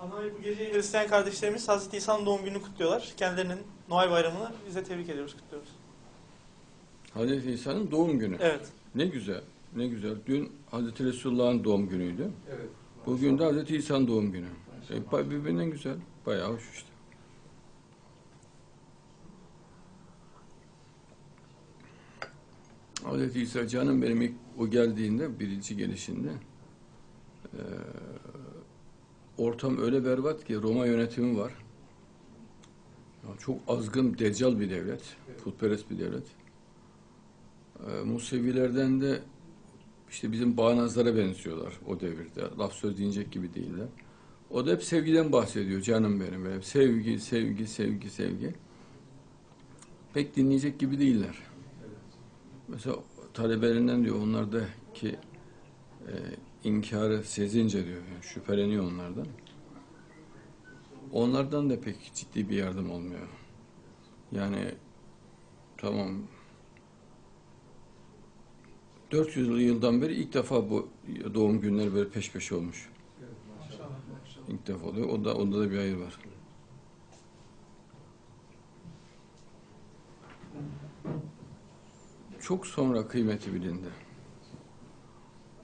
Ama bu gece Hristiyan kardeşlerimiz Hazreti İsa'nın doğum gününü kutluyorlar. Kendilerinin Noel bayramını biz de tebrik ediyoruz, kutluyoruz. Hazreti İsa'nın doğum günü. Evet. Ne güzel, ne güzel. Dün Hazreti Resulullah'ın doğum günüydü. Evet. Bugün de Hazreti İsa'nın doğum günü. E, birbirinden güzel. Bayağı hoş işte. Hazreti İsa canım benim ilk o geldiğinde birinci gelişinde eee, ortam öyle berbat ki Roma yönetimi var. Ya çok azgın, deccal bir devlet. Putperest bir devlet. Eee Musevilerden de işte bizim bağnazlara benziyorlar o devirde. Laf söz dinleyecek gibi değiller. O da hep sevgiden bahsediyor canım benim. Hep sevgi, sevgi, sevgi, sevgi. Pek dinleyecek gibi değiller. Mesela talebelerinden diyor onlardaki e, inkarı sezince diyor. Yani şüpheleniyor onlardan. Onlardan da pek ciddi bir yardım olmuyor. Yani tamam 400 yıldan beri ilk defa bu doğum günleri böyle peş peşe olmuş. İlk defa oluyor. O da, onda da bir hayır var. Çok sonra kıymeti bilindi.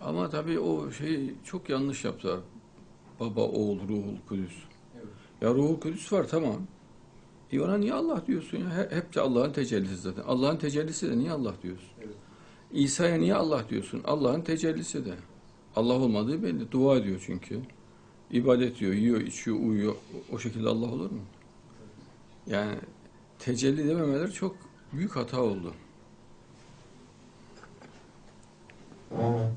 Ama tabii o şeyi çok yanlış yaptılar. Baba, oğul, ruhul, kudüs. Evet. Ya ruhul kudüs var tamam. E ona niye Allah diyorsun ya? He- Hep de Allah'ın tecellisi zaten. Allah'ın tecellisi de niye Allah diyorsun? Evet. İsa'ya niye Allah diyorsun? Allah'ın tecellisi de. Allah olmadığı belli. Dua ediyor çünkü. İbadet ediyor, yiyor, içiyor, uyuyor. O- şekilde Allah olur mu? Yani tecelli dememeleri çok büyük hata oldu. Ama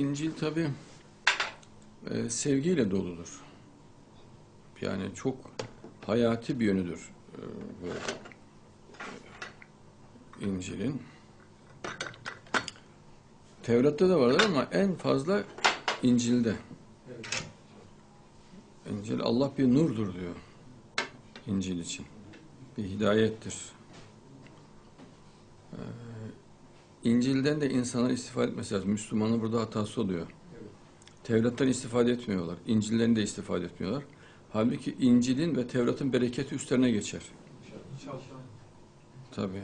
İncil tabi sevgiyle doludur. Yani çok hayati bir yönüdür e, bu e, İncil'in. Tevrat'ta da vardır ama en fazla İncil'de. İncil Allah bir nurdur diyor İncil için. Bir hidayettir. Ee, İncil'den de insanlar istifade etmesi lazım. Müslümanın burada hatası oluyor. Evet. Tevrat'tan istifade etmiyorlar. İncil'den de istifade etmiyorlar. Halbuki İncil'in ve Tevrat'ın bereketi üstlerine geçer. İnşallah. Tabii.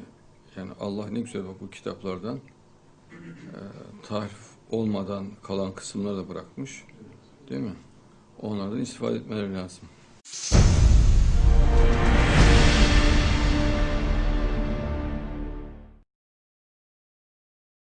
Yani Allah ne güzel bak bu kitaplardan e, tarif olmadan kalan kısımları da bırakmış. Değil mi? Onlardan istifade etmeleri lazım.